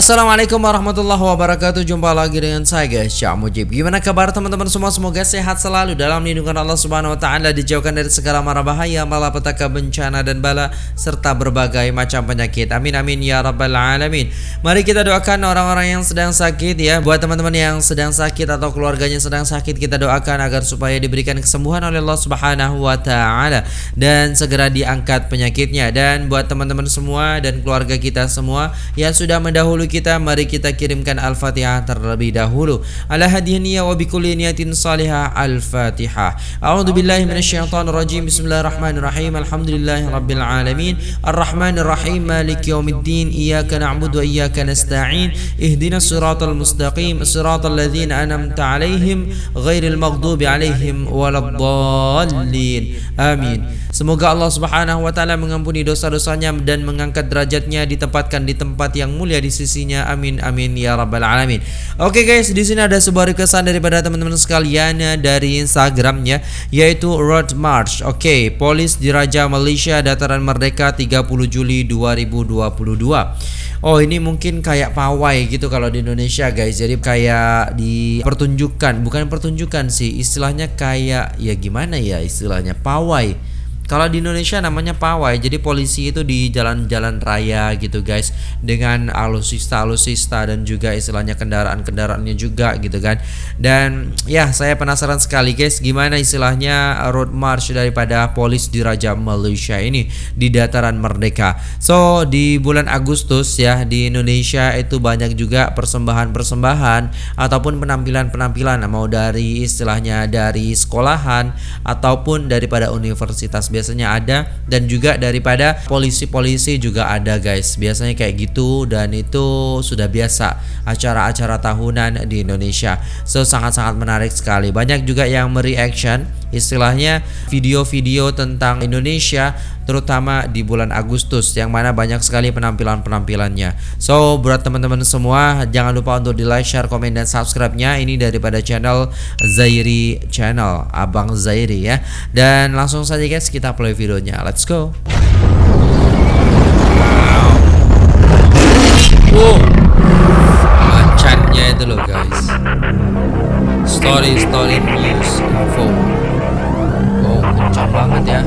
Assalamualaikum warahmatullahi wabarakatuh. Jumpa lagi dengan saya guys. Syah Mujib. Gimana kabar teman-teman semua? Semoga sehat selalu Dalam lindungan Allah subhanahu wa ta'ala Dijauhkan dari segala mara bahaya Malapetaka bencana dan bala Serta berbagai macam penyakit. Amin amin ya rabbal alamin. Mari kita doakan orang-orang yang sedang sakit ya. Buat teman-teman yang sedang sakit Atau keluarganya sedang sakit Kita doakan agar supaya diberikan kesembuhan oleh Allah subhanahu wa ta'ala Dan segera diangkat penyakitnya. Dan buat teman-teman semua Dan keluarga kita semua Yang sudah mendahului dahulu kita mari kita kirimkan Al-Fatihah terlebih dahulu. Ala hadiyaniya wa bikulli niyatin salihah Al-Fatihah. A'udzu billahi minasyaitonir rajim. Bismillahirrahmanirrahim. Alhamdulillahi rabbil alamin. Arrahmanir rahim Maliki yaumiddin Iyyaka na'budu wa iyyaka nasta'in. Ihdinas siratal mustaqim. Siratal ladzina an'amta 'alaihim ghairil maghdubi 'alaihim waladdallin. Amin Semoga Allah Subhanahu wa taala mengampuni dosa-dosanya dan mengangkat derajatnya ditempatkan di tempat yang mulia di sisinya. Amin amin ya rabbal alamin. Oke guys, di sini ada sebuah requestan daripada teman-teman sekalian ya, dari Instagramnya yaitu Road March. Oke, Polis Diraja Malaysia Dataran Merdeka 30 Juli 2022. Oh ini mungkin kayak pawai gitu kalau di Indonesia guys Jadi kayak dipertunjukkan Bukan pertunjukan sih Istilahnya kayak ya gimana ya istilahnya Pawai kalau di Indonesia namanya pawai, jadi polisi itu di jalan-jalan raya gitu guys, dengan alusista-alusista dan juga istilahnya kendaraan-kendaraannya juga gitu kan. Dan ya saya penasaran sekali guys, gimana istilahnya road march daripada polis di Raja Malaysia ini di dataran Merdeka. So di bulan Agustus ya di Indonesia itu banyak juga persembahan-persembahan ataupun penampilan-penampilan mau dari istilahnya dari sekolahan ataupun daripada universitas biasanya ada dan juga daripada polisi-polisi juga ada guys. Biasanya kayak gitu dan itu sudah biasa acara-acara tahunan di Indonesia. So sangat-sangat menarik sekali. Banyak juga yang mereaction istilahnya video-video tentang Indonesia terutama di bulan Agustus yang mana banyak sekali penampilan-penampilannya. So buat teman-teman semua jangan lupa untuk di like, share, komen dan subscribe-nya ini daripada channel Zairi Channel, Abang Zairi ya. Dan langsung saja guys kita play videonya. Let's go. Wow. Macannya itu loh guys. Story story. Kencang banget ya.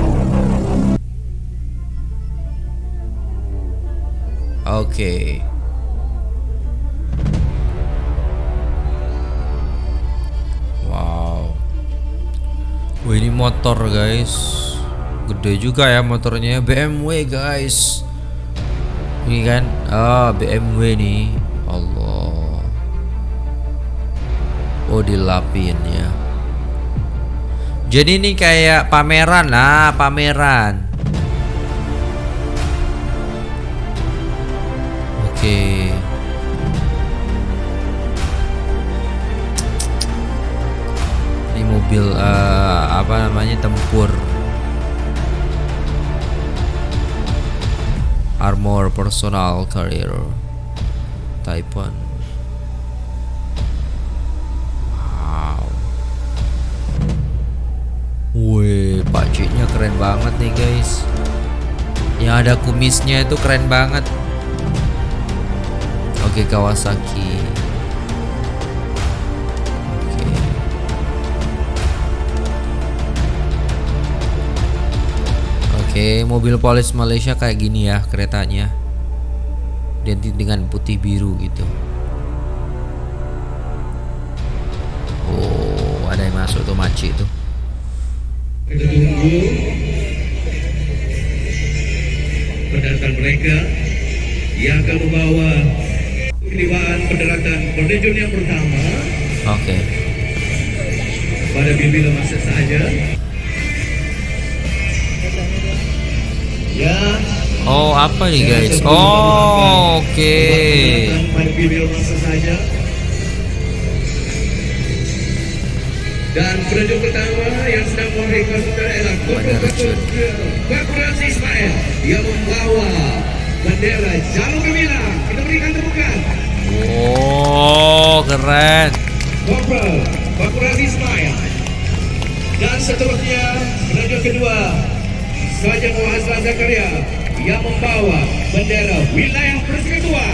Oke. Okay. Wow. Wah ini motor guys. Gede juga ya motornya BMW guys. Ini kan ah BMW nih. Allah. Oh dilapin ya. Jadi ini kayak pameran lah, pameran. Oke. Okay. Ini mobil uh, apa namanya tempur. Armor personal carrier. Type 1 bajunya keren banget nih guys yang ada kumisnya itu keren banget oke okay, Kawasaki. Oke, okay, mobil polis Malaysia kayak gini ya keretanya. Identik dengan putih biru gitu. Oh, ada yang masuk tuh maci tuh. Kita tunggu pendatang mereka yang akan membawa keterlibatan pendaratan penunjuk yang pertama. Oke. Okay. pada bila masa saja. Ya. Oh apa nih guys? Oh oke. okay. pada bila masa saja dan penunjuk pertama yang sedang memberikan saudara ialah Bakuran Ismail yang membawa bendera Jalur Gemilang. Kita berikan tepukan Oh keren. Kopral Bakuran Ismail. Dan seterusnya penerjun kedua Saja Muhammad Zakaria yang membawa bendera wilayah persekutuan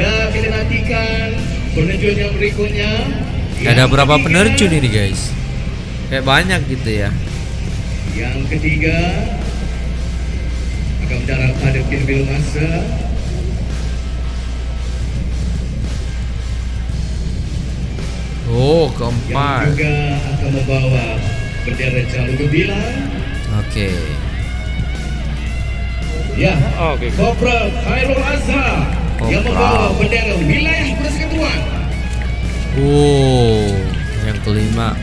Ya, kita nantikan penerjun yang berikutnya. Ada Yang berapa ketiga- penerjun ini guys? Kayak banyak gitu ya. Yang ketiga akan mendarat pada pintu masa. Oh, Yang keempat. juga akan membawa bendera jalur gemilang. Oke. Ya, Kopral Khairul Azhar yang membawa bendera wilayah persekutuan. Oh, yang kelima.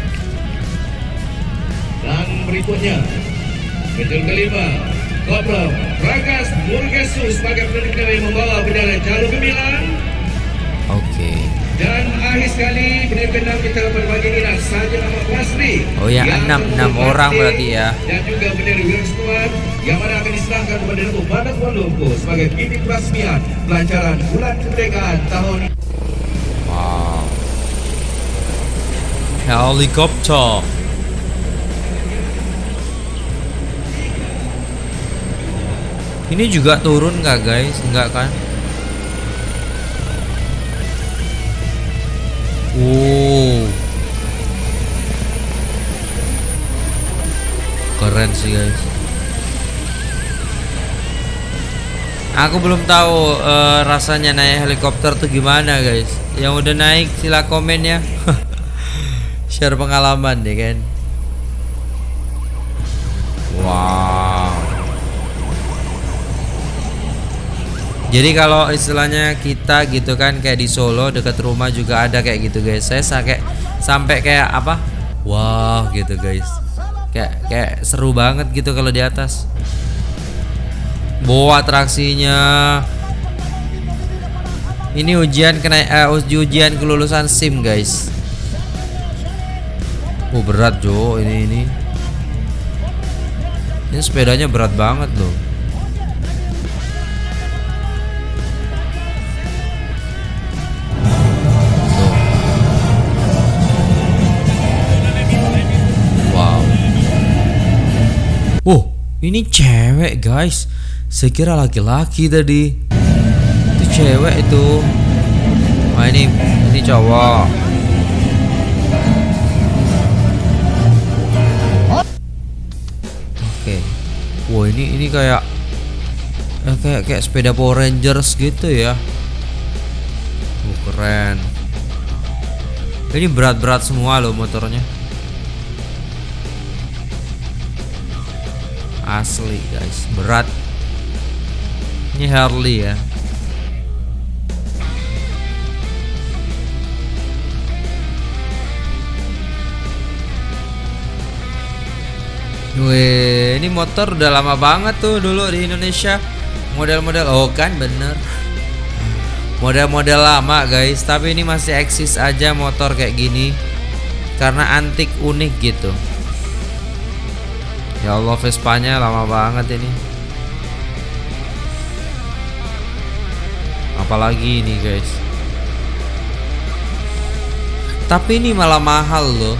Dan berikutnya, Betul kelima, Kopral Ragas Murgesu sebagai bendera yang membawa bendera jalur gemilang. Oke. Dan akhir sekali bendera keenam kita berbagi ini saja nama Plasri. Oh ya, Yang enam- enam orang berarti ya. Dan juga bendera Wiraskuan yang mana akan diserahkan kepada Datuk Badak Kuala Lumpur sebagai binti peresmian pelancaran bulan kemerdekaan tahun ini. Wow. Helikopter. Ini juga turun nggak guys? Enggak kan? Wow. Keren sih guys. Aku belum tahu eh, rasanya naik helikopter tuh gimana guys. Yang udah naik sila komen ya. Share pengalaman deh kan. Wow. Jadi kalau istilahnya kita gitu kan kayak di Solo dekat rumah juga ada kayak gitu guys. Saya sa- kayak sampai kayak apa? Wah gitu guys. Kayak kayak seru banget gitu kalau di atas. Bawa atraksinya. Ini ujian kena eh, uji- ujian kelulusan SIM guys. Oh berat Jo ini ini. Ini sepedanya berat banget loh. Wow. Oh, ini cewek guys. Saya kira laki-laki tadi. Itu cewek itu. Wah ini ini cowok. Oke. Wah ini ini kayak eh, kayak kayak sepeda Power Rangers gitu ya. Oh, keren. Ini berat-berat semua loh motornya. Asli guys, berat. Ini Harley ya. Wih, ini motor udah lama banget tuh dulu di Indonesia. Model-model, oh kan bener. Model-model lama guys, tapi ini masih eksis aja motor kayak gini. Karena antik unik gitu. Ya Allah Vespanya lama banget ini. Apalagi ini guys. Tapi ini malah mahal loh.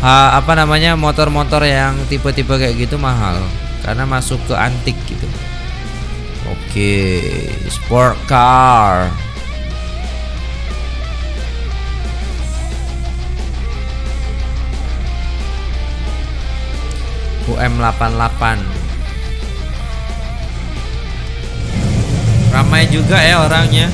Ha, apa namanya motor-motor yang tipe-tipe kayak gitu mahal karena masuk ke antik gitu. Oke, sport car. UM88 Ramai juga ya orangnya.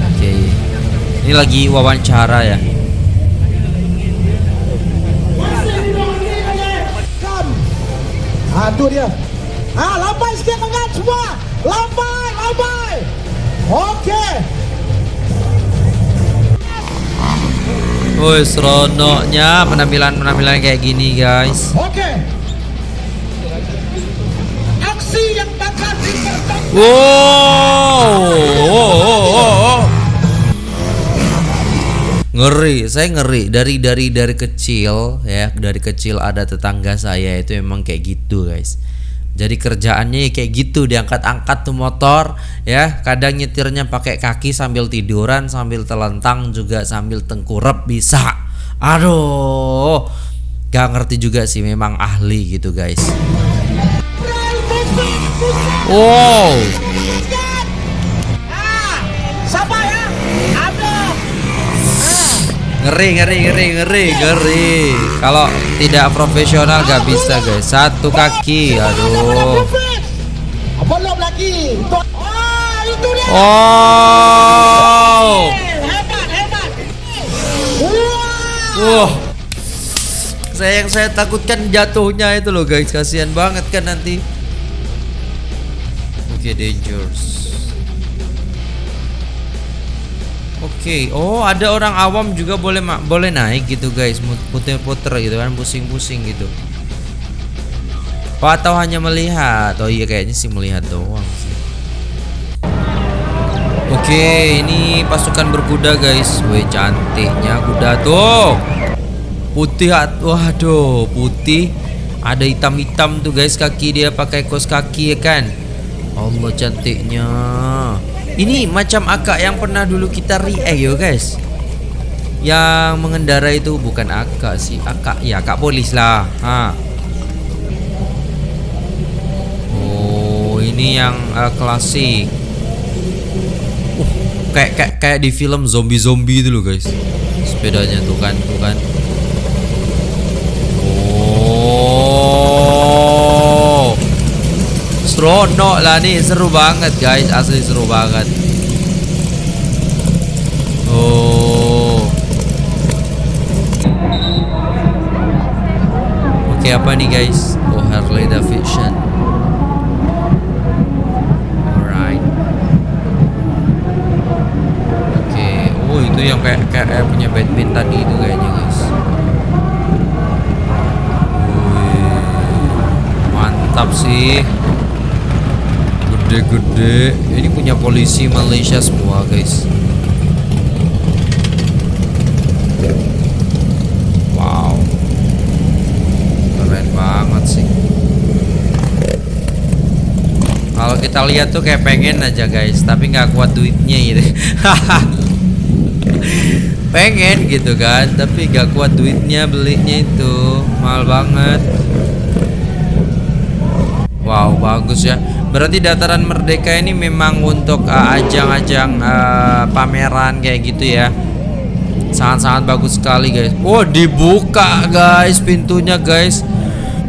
Oke. Ini lagi wawancara ya Tu dia. Ah, lambai sikit lengan semua. Lambai, lambai. Okey. Woi seronoknya penampilan-penampilan kayak gini guys Okey. Aksi yang bakal dipertontonkan. Wow, ngeri saya ngeri. Dari dari dari kecil ya dari kecil ada tetangga saya itu memang kayak gitu guys. Jadi kerjaannya ya kayak gitu diangkat-angkat tuh motor ya. Kadang nyetirnya pakai kaki sambil tiduran sambil telentang juga sambil tengkurap bisa. Aduh gak ngerti juga sih memang ahli gitu guys. Wow ngeri ngeri ngeri ngeri ngeri kalau tidak profesional gak bisa guys satu kaki aduh Belum lagi. Oh, Hebat. Wah. Saya yang saya takutkan jatuhnya itu loh guys, kasihan banget kan nanti. Oke, dangerous. Oke, oh ada orang awam juga boleh boleh naik gitu guys, puter-puter gitu kan, pusing-pusing gitu. Oh, atau hanya melihat? Oh iya kayaknya sih melihat doang. Oke, ini pasukan berkuda guys. Wih, cantiknya kuda tuh. Putih, waduh, putih. Ada hitam-hitam tuh guys kaki dia pakai kos kaki ya kan. Allah cantiknya. Ini macam akak yang pernah dulu kita react yo guys. Yang mengendara itu bukan akak sih, akak ya akak polis lah. Ha. Oh, ini yang eh, klasik. Uh, kayak kayak kayak di film zombie-zombie itu loh guys. Sepedanya tuh kan, tuh kan. Oh. Seronok lah nih, seru banget guys, asli seru banget. Oh. Oke, apa nih guys? Oh, Harley Davidson. Alright. Oke, oh itu yang kayak kayak, punya Batman tadi itu kayaknya guys. Wih, mantap sih. Gede-gede. Ini punya polisi Malaysia semua guys. Wow, keren banget sih. Kalau kita lihat tuh kayak pengen aja guys, tapi nggak kuat duitnya gitu. pengen gitu kan, tapi nggak kuat duitnya belinya itu mahal banget. Wow, bagus ya. Berarti dataran merdeka ini memang untuk uh, ajang-ajang uh, pameran kayak gitu ya. Sangat-sangat bagus sekali guys. Oh dibuka guys pintunya guys.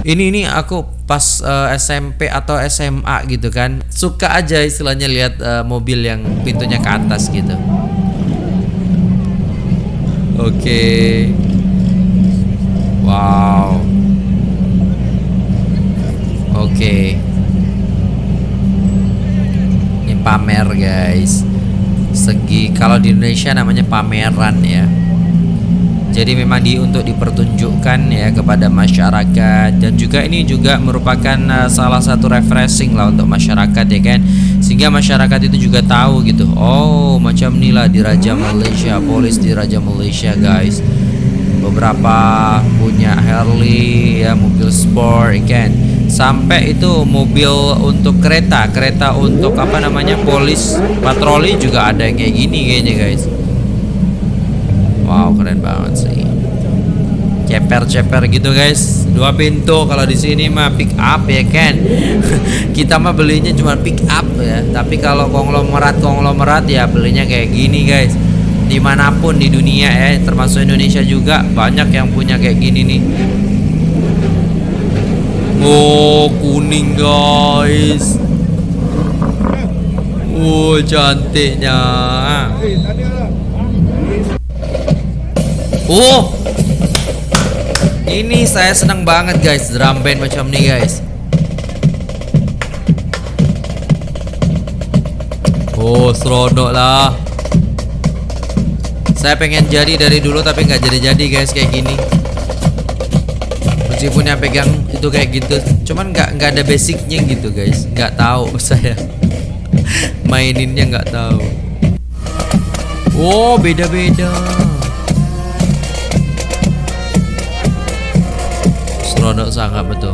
Ini ini aku pas uh, SMP atau SMA gitu kan suka aja istilahnya lihat uh, mobil yang pintunya ke atas gitu. Oke. Wow. Oke. Ini pamer guys. Segi kalau di Indonesia namanya pameran ya. Jadi memang di untuk dipertunjukkan ya kepada masyarakat dan juga ini juga merupakan uh, salah satu refreshing lah untuk masyarakat ya kan. Sehingga masyarakat itu juga tahu gitu. Oh, macam inilah di Raja Malaysia, polis di Raja Malaysia guys. Beberapa punya Harley ya, mobil sport ya kan. Sampai itu mobil untuk kereta, kereta untuk apa namanya? polis patroli juga ada yang kayak gini kayaknya guys. Wow, keren banget sih. Ceper-ceper gitu guys. Dua pintu kalau di sini mah pick up ya kan. Kita mah belinya cuma pick up ya. Tapi kalau konglomerat konglomerat ya belinya kayak gini guys. Di mana pun di dunia ya, termasuk Indonesia juga banyak yang punya kayak gini nih. Oh, kuning guys. Oh, cantiknya. Oh, ini saya senang banget guys drum band macam ini guys. Oh, seronok lah. Saya pengen jadi dari dulu tapi nggak jadi-jadi guys kayak gini. Meskipun yang pegang gitu kayak gitu. Cuman nggak nggak ada basicnya gitu guys. Nggak tahu saya maininnya nggak tahu. Oh, wow beda beda serodok sangat betul.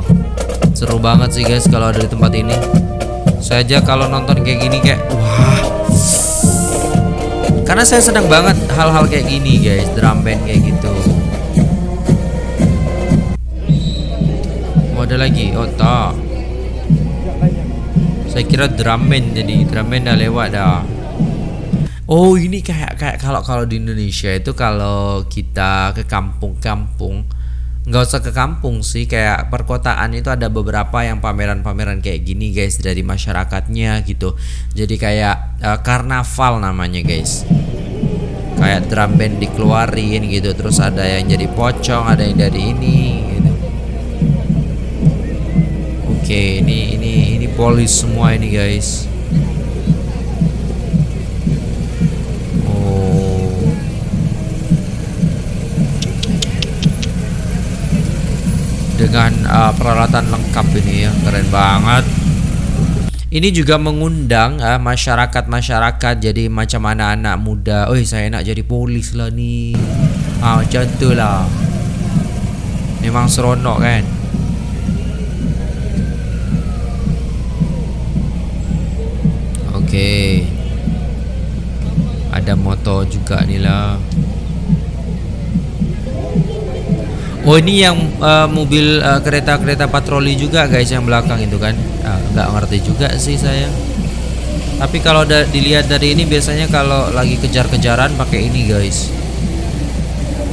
Seru banget sih guys kalau ada di tempat ini. Saya aja kalau nonton kayak gini kayak wah. Karena saya senang banget hal-hal kayak gini guys. Drum band kayak gitu. Ada lagi? Oh tak. Saya kira drum band jadi drum band dah lewat dah. Oh ini kayak kayak kalau kalau di Indonesia itu kalau kita ke kampung-kampung nggak usah ke kampung sih kayak perkotaan itu ada beberapa yang pameran-pameran kayak gini guys dari masyarakatnya gitu jadi kayak uh, karnaval namanya guys kayak drum band dikeluarin gitu terus ada yang jadi pocong ada yang dari ini oke ini ini ini polis semua ini guys. Oh. Dengan uh, peralatan lengkap ini ya keren banget. Ini juga mengundang uh, masyarakat-masyarakat jadi macam anak-anak muda. Oh saya nak jadi polis lah ni. Ah macam lah. Memang seronok kan Okey. Ada motor juga ni lah. Oh ini yang uh, mobil uh, kereta-kereta patroli juga guys yang belakang itu kan uh, nggak ngerti juga sih saya tapi kalau da dilihat dari ini biasanya kalau lagi kejar-kejaran pakai ini guys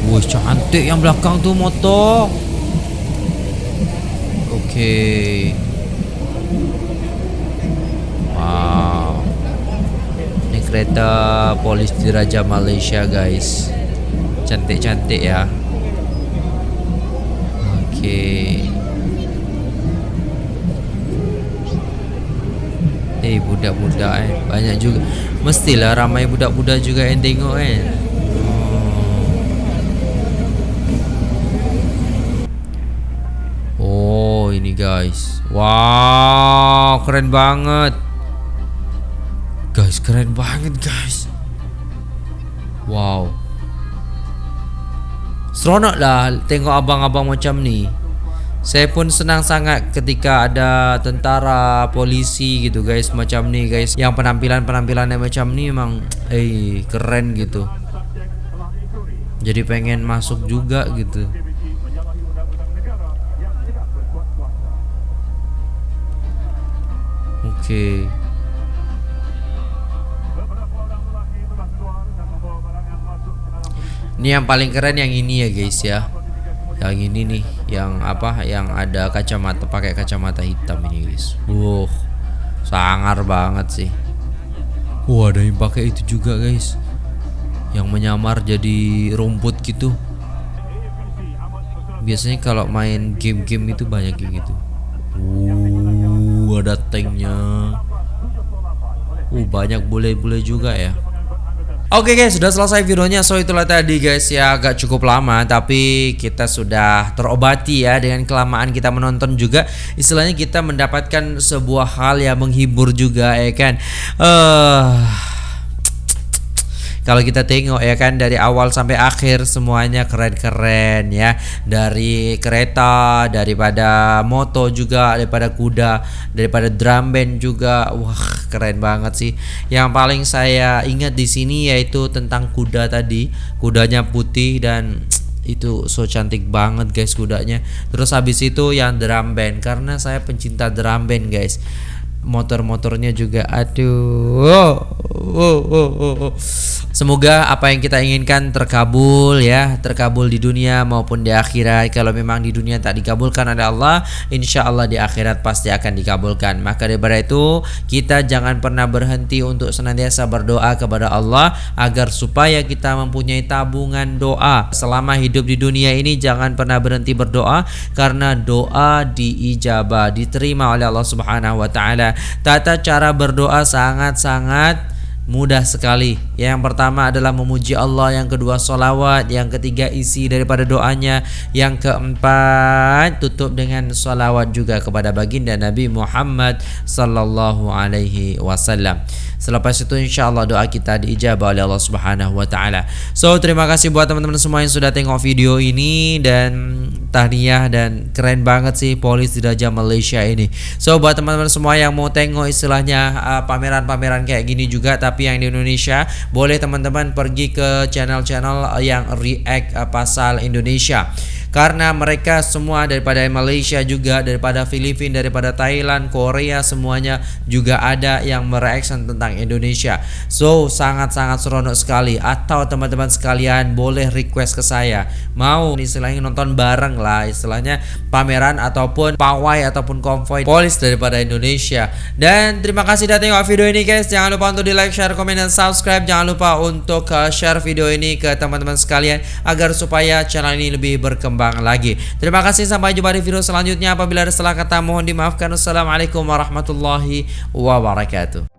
Wah cantik yang belakang tuh motor Oke okay. Wow Ini kereta polis diraja Malaysia guys Cantik-cantik ya Okey. Eh budak-budak eh banyak juga. Mestilah ramai budak-budak juga yang tengok kan. Oh. oh, ini guys. Wow, keren banget. Guys, keren banget guys. Wow. Seronok lah tengok abang-abang macam ni Saya pun senang sangat ketika ada tentara, polisi gitu guys Macam ni guys Yang penampilan-penampilannya macam ni memang Eh keren gitu Jadi pengen masuk juga gitu Oke okay. Ini yang paling keren yang ini ya guys ya. Yang ini nih, yang apa? Yang ada kacamata pakai kacamata hitam ini guys. Wuh. Sangar banget sih. Wah, ada yang pakai itu juga guys. Yang menyamar jadi rumput gitu. Biasanya kalau main game-game itu banyak kayak gitu. Uh, ada tanknya. Uh, banyak bule-bule juga ya. Oke okay guys, sudah selesai videonya. So itulah tadi guys ya agak cukup lama tapi kita sudah terobati ya dengan kelamaan kita menonton juga. Istilahnya kita mendapatkan sebuah hal yang menghibur juga ya kan. Eh uh, kalau kita tengok ya kan dari awal sampai akhir semuanya keren-keren ya. Dari kereta daripada moto juga daripada kuda daripada drum band juga. Wah keren banget sih. Yang paling saya ingat di sini yaitu tentang kuda tadi. Kudanya putih dan itu so cantik banget guys kudanya. Terus habis itu yang drum band karena saya pencinta drum band guys motor-motornya juga aduh oh, oh, oh, oh. Semoga apa yang kita inginkan terkabul ya, terkabul di dunia maupun di akhirat. Kalau memang di dunia tak dikabulkan oleh Allah, insya Allah di akhirat pasti akan dikabulkan. Maka daripada itu kita jangan pernah berhenti untuk senantiasa berdoa kepada Allah agar supaya kita mempunyai tabungan doa selama hidup di dunia ini. Jangan pernah berhenti berdoa karena doa diijabah, diterima oleh Allah Subhanahu Wa Taala. Tata cara berdoa sangat-sangat Mudah sekali. Yang pertama adalah memuji Allah Yang kedua solawat Yang ketiga isi daripada doanya Yang keempat Tutup dengan solawat juga kepada baginda Nabi Muhammad Sallallahu alaihi wasallam Selepas itu insya Allah doa kita diijabah oleh Allah Subhanahu Wa Taala. So terima kasih buat teman-teman semua yang sudah tengok video ini dan tahniah dan keren banget sih polis di Raja Malaysia ini. So buat teman-teman semua yang mau tengok istilahnya uh, pameran-pameran uh, kayak gini juga tapi yang di Indonesia boleh teman-teman pergi ke channel-channel yang react uh, pasal Indonesia karena mereka semua daripada Malaysia juga daripada Filipina daripada Thailand Korea semuanya juga ada yang mereaction tentang Indonesia. So sangat-sangat seronok sekali. Atau teman-teman sekalian boleh request ke saya. Mau istilahnya nonton bareng lah istilahnya pameran ataupun pawai ataupun konvoy polis daripada Indonesia. Dan terima kasih sudah tengok video ini guys. Jangan lupa untuk di like share komen dan subscribe. Jangan lupa untuk uh, share video ini ke teman-teman sekalian agar supaya channel ini lebih berkembang berkembang lagi. Terima kasih sampai jumpa di video selanjutnya. Apabila ada salah kata mohon dimaafkan. Wassalamualaikum warahmatullahi wabarakatuh.